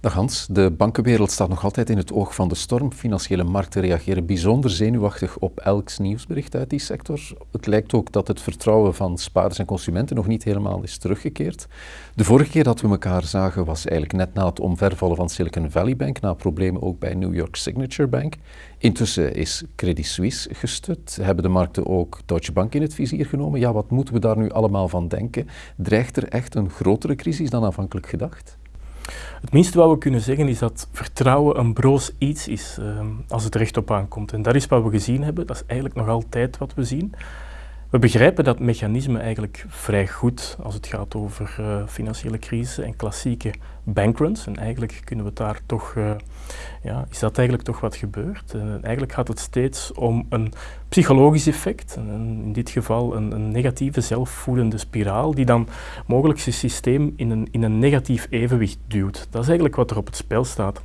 Dag Hans, de bankenwereld staat nog altijd in het oog van de storm. Financiële markten reageren bijzonder zenuwachtig op elk nieuwsbericht uit die sector. Het lijkt ook dat het vertrouwen van spaarders en consumenten nog niet helemaal is teruggekeerd. De vorige keer dat we elkaar zagen was eigenlijk net na het omvervallen van Silicon Valley Bank, na problemen ook bij New York Signature Bank. Intussen is Credit Suisse gestut. Hebben de markten ook Deutsche Bank in het vizier genomen? Ja, wat moeten we daar nu allemaal van denken? Dreigt er echt een grotere crisis dan aanvankelijk gedacht? Het minste wat we kunnen zeggen is dat vertrouwen een broos iets is uh, als het recht op aankomt. En dat is wat we gezien hebben, dat is eigenlijk nog altijd wat we zien. We begrijpen dat mechanisme eigenlijk vrij goed als het gaat over uh, financiële crisis en klassieke bankruns. En eigenlijk kunnen we daar toch, uh, ja, is dat eigenlijk toch wat gebeurt. Uh, eigenlijk gaat het steeds om een psychologisch effect, en in dit geval een, een, negatieve zelfvoedende spiraal, die dan mogelijk zijn systeem in een, in een negatief evenwicht duwt. Dat is eigenlijk wat er op het spel staat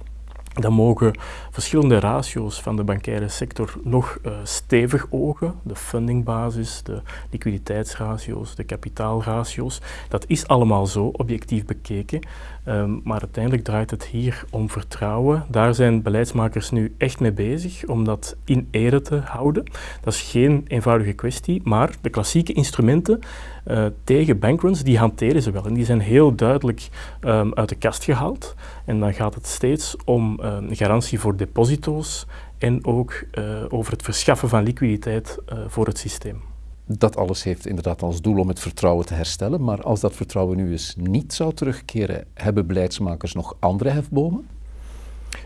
dan mogen verschillende ratio's van de bankaire sector nog uh, stevig ogen. De fundingbasis, de liquiditeitsratio's, de kapitaalratio's. Dat is allemaal zo, objectief bekeken. Um, maar uiteindelijk draait het hier om vertrouwen. Daar zijn beleidsmakers nu echt mee bezig om dat in ere te houden. Dat is geen eenvoudige kwestie, maar de klassieke instrumenten uh, tegen bankruns, die hanteren ze wel. En die zijn heel duidelijk um, uit de kast gehaald. En dan gaat het steeds om um, garantie voor deposito's en ook uh, over het verschaffen van liquiditeit uh, voor het systeem. Dat alles heeft inderdaad als doel om het vertrouwen te herstellen. Maar als dat vertrouwen nu eens niet zou terugkeren, hebben beleidsmakers nog andere hefbomen?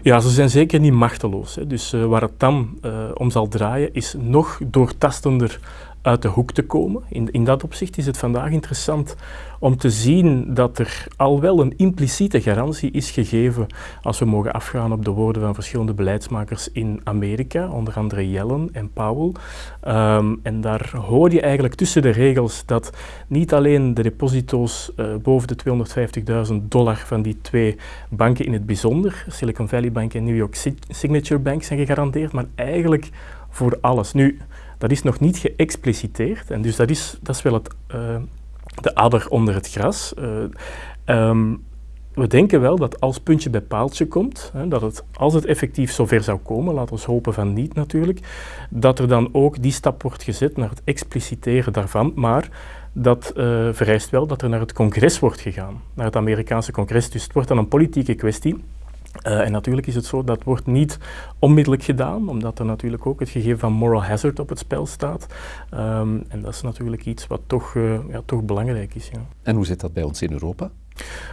Ja, ze zijn zeker niet machteloos. Hè. Dus uh, waar het dan uh, om zal draaien, is nog doortastender uit de hoek te komen. In, in dat opzicht is het vandaag interessant om te zien dat er al wel een impliciete garantie is gegeven als we mogen afgaan op de woorden van verschillende beleidsmakers in Amerika, onder andere Yellen en Powell. Um, en daar hoor je eigenlijk tussen de regels dat niet alleen de deposito's uh, boven de 250.000 dollar van die twee banken in het bijzonder, Silicon Valley Bank en New York Signature Bank, zijn gegarandeerd, maar eigenlijk voor alles. Nu, dat is nog niet geëxpliciteerd en dus dat is, dat is wel het, uh, de adder onder het gras. Uh, um, we denken wel dat als puntje bij paaltje komt, hè, dat het, als het effectief zover zou komen, laten we hopen van niet natuurlijk, dat er dan ook die stap wordt gezet naar het expliciteren daarvan, maar dat uh, vereist wel dat er naar het congres wordt gegaan, naar het Amerikaanse congres. Dus het wordt dan een politieke kwestie. Uh, en natuurlijk is het zo, dat wordt niet onmiddellijk gedaan, omdat er natuurlijk ook het gegeven van moral hazard op het spel staat. Um, en dat is natuurlijk iets wat toch, uh, ja, toch belangrijk is. Ja. En hoe zit dat bij ons in Europa?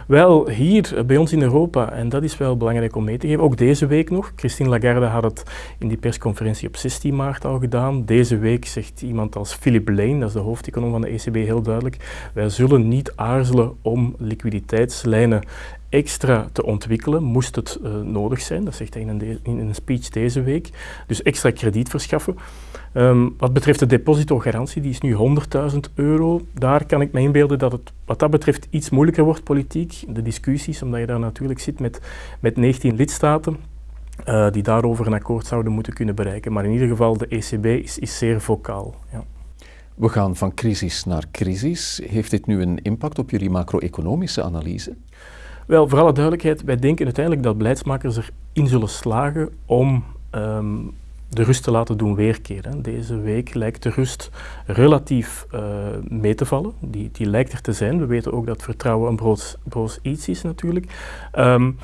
Wel, hier eh, bij ons in Europa, en dat is wel belangrijk om mee te geven, ook deze week nog. Christine Lagarde had het in die persconferentie op 16 maart al gedaan. Deze week zegt iemand als Philip Lane, dat is de hoofdeconom van de ECB, heel duidelijk, wij zullen niet aarzelen om liquiditeitslijnen extra te ontwikkelen, moest het uh, nodig zijn. Dat zegt hij in een, in een, speech deze week. Dus extra krediet verschaffen. Um, wat betreft de depositogarantie, die is nu 100.000 euro. Daar kan ik me inbeelden dat het wat dat betreft iets moeilijker wordt politiek. De discussies, omdat je daar natuurlijk zit met, met 19 lidstaten. Uh, die daarover een akkoord zouden moeten kunnen bereiken. Maar in ieder geval, de ECB is, is zeer vocaal. Ja. We gaan van crisis naar crisis. Heeft dit nu een impact op jullie macro-economische analyse? Wel, voor alle duidelijkheid, wij denken uiteindelijk dat beleidsmakers erin zullen slagen om um, de rust te laten doen weerkeren. Deze week lijkt de rust relatief uh, mee te vallen. Die, die lijkt er te zijn. We weten ook dat vertrouwen een broos, iets is natuurlijk. Um,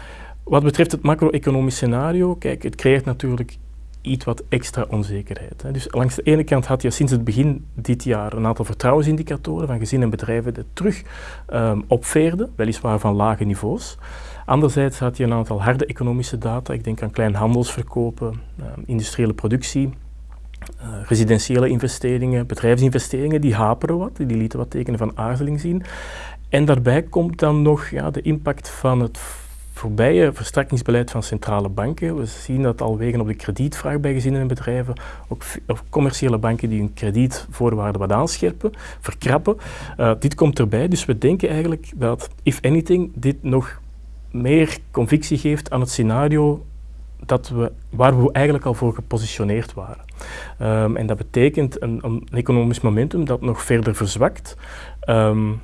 wat betreft het macro-economisch scenario, kijk, het creëert natuurlijk iets wat extra onzekerheid. Hè. Dus langs de ene kant had je sinds het begin dit jaar een aantal vertrouwensindicatoren van gezinnen en bedrijven die terug um, opveerden, weliswaar van lage niveaus. Anderzijds had je een aantal harde economische data, ik denk aan kleinhandelsverkopen, uh, industriële productie, uh, residentiële investeringen, bedrijfsinvesteringen, die haperen wat, die lieten wat tekenen van aarzeling zien. En daarbij komt dan nog ja, de impact van het voorbije verstrakkingsbeleid van centrale banken. We zien dat al wegen op de kredietvraag bij gezinnen en bedrijven, ook commerciële banken die hun kredietvoorwaarden wat aanscherpen, verkrappen. Uh, dit komt erbij, dus we denken eigenlijk dat, if anything, dit nog meer convictie geeft aan het scenario dat we, waar we eigenlijk al voor gepositioneerd waren. Um, en dat betekent een, een, economisch momentum dat nog verder verzwakt um,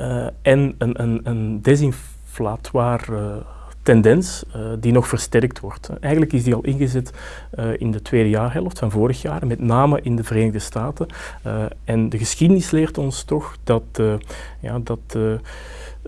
uh, en een, een, een uh, tendens die nog versterkt wordt. Eigenlijk is die al ingezet in de tweede jaarhelft van vorig jaar, met name in de Verenigde Staten. en de geschiedenis leert ons toch dat, ja, dat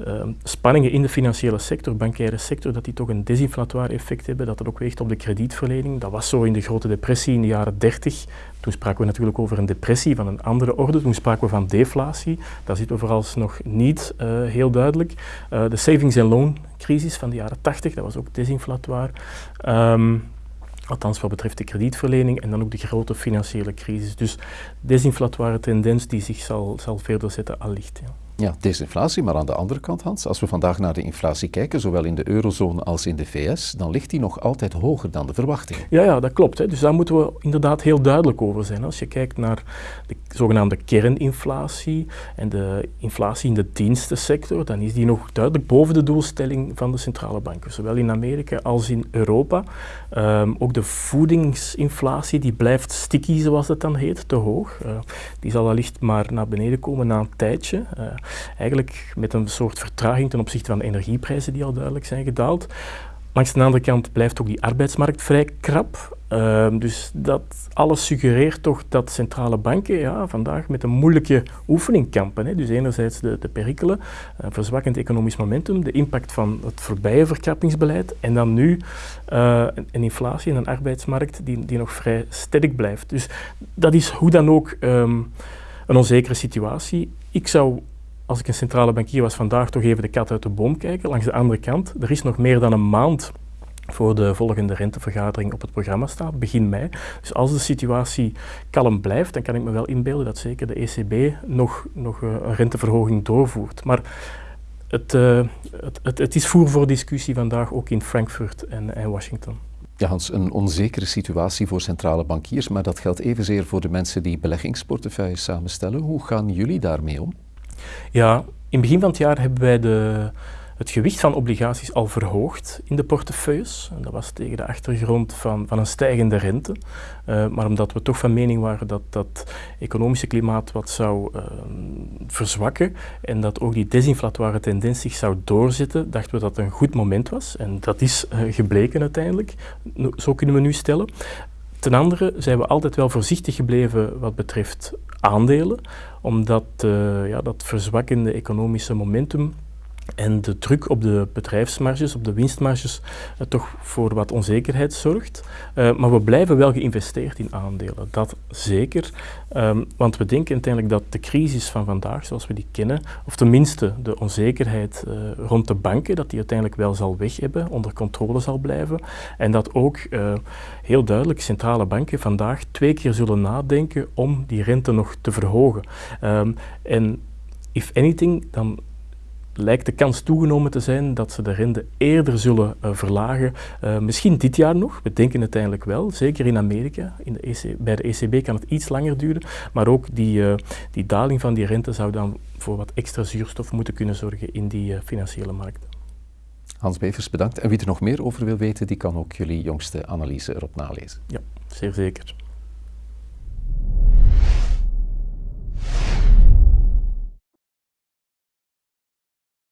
Ehm, spanningen in de financiële sector, bankaire sector, dat die toch een desinflatoire effect hebben, dat dat ook weegt op de kredietverlening. Dat was zo in de grote depressie in de jaren 30. Toen spraken we natuurlijk over een depressie van een andere orde. Toen spraken we van deflatie. Dat zitten we vooralsnog niet uh, heel duidelijk. Uh, de savings and loan crisis van de jaren 80, dat was ook desinflatoire. Um, Althans wat betreft de kredietverlening en dan ook de grote financiële crisis. Dus desinflatoire tendens die zich zal, zal verder zetten allicht. Ja. Ja, desinflatie, maar aan de andere kant, Hans, als we vandaag naar de inflatie kijken, zowel in de eurozone als in de VS, dan ligt die nog altijd hoger dan de verwachting. Ja, ja dat klopt. Hè. Dus daar moeten we inderdaad heel duidelijk over zijn. Als je kijkt naar de zogenaamde kerninflatie en de inflatie in de dienstensector, dan is die nog duidelijk boven de doelstelling van de centrale banken, zowel in Amerika als in Europa. Um, ook de voedingsinflatie, die blijft sticky, zoals het dan heet, te hoog. Uh, die zal wellicht maar naar beneden komen na een tijdje. Uh, eigenlijk met een soort vertraging ten opzichte van de energieprijzen die al duidelijk zijn gedaald. Langs de andere kant blijft ook die arbeidsmarkt vrij krap. Uh, dus dat alles suggereert toch dat centrale banken ja, vandaag met een moeilijke oefening kampen. Hè. Dus enerzijds de, de perikelen, uh, verzwakkend economisch momentum, de impact van het voorbije verkrappingsbeleid en dan nu uh, een inflatie en een arbeidsmarkt die, die nog vrij sterk blijft. Dus dat is hoe dan ook um, een onzekere situatie. Ik zou als ik een centrale bankier was vandaag, toch even de kat uit de boom kijken. Langs de andere kant, er is nog meer dan een maand voor de volgende rentevergadering op het programma staat, begin mei. Dus als de situatie kalm blijft, dan kan ik me wel inbeelden dat zeker de ECB nog, nog eh, een renteverhoging doorvoert. Maar het, uh, het, het, het, is voer voor discussie vandaag ook in Frankfurt en, en Washington. Ja, Hans, een onzekere situatie voor centrale bankiers, maar dat geldt evenzeer voor de mensen die beleggingsportefeuilles samenstellen. Hoe gaan jullie daarmee om? Ja, in het begin van het jaar hebben wij de, het gewicht van obligaties al verhoogd in de portefeuilles. En dat was tegen de achtergrond van, van een stijgende rente. Uh, maar omdat we toch van mening waren dat dat economische klimaat wat zou uh, verzwakken en dat ook die desinflatoire tendens zich zou doorzetten, dachten we dat het een goed moment was. En dat is uh, gebleken uiteindelijk. Zo kunnen we nu stellen. Ten andere zijn we altijd wel voorzichtig gebleven wat betreft aandelen, omdat uh, ja, dat verzwakkende economische momentum en de druk op de bedrijfsmarges, op de winstmarges, uh, toch voor wat onzekerheid zorgt. Uh, maar we blijven wel geïnvesteerd in aandelen, dat zeker. Um, want we denken uiteindelijk dat de crisis van vandaag, zoals we die kennen, of tenminste de onzekerheid uh, rond de banken, dat die uiteindelijk wel zal weg hebben, onder controle zal blijven. En dat ook heel duidelijk centrale banken vandaag twee keer zullen nadenken om die rente nog te verhogen. Um, en if anything, dan lijkt de kans toegenomen te zijn dat ze de rente eerder zullen uh, verlagen. Uh, misschien dit jaar nog, we denken uiteindelijk wel, zeker in Amerika. In de EC, bij de ECB kan het iets langer duren, maar ook die, uh, die daling van die rente zou dan voor wat extra zuurstof moeten kunnen zorgen in die financiële markten. Hans Bevers, bedankt. En wie er nog meer over wil weten, die kan ook jullie jongste analyse erop nalezen. Ja, zeer zeker.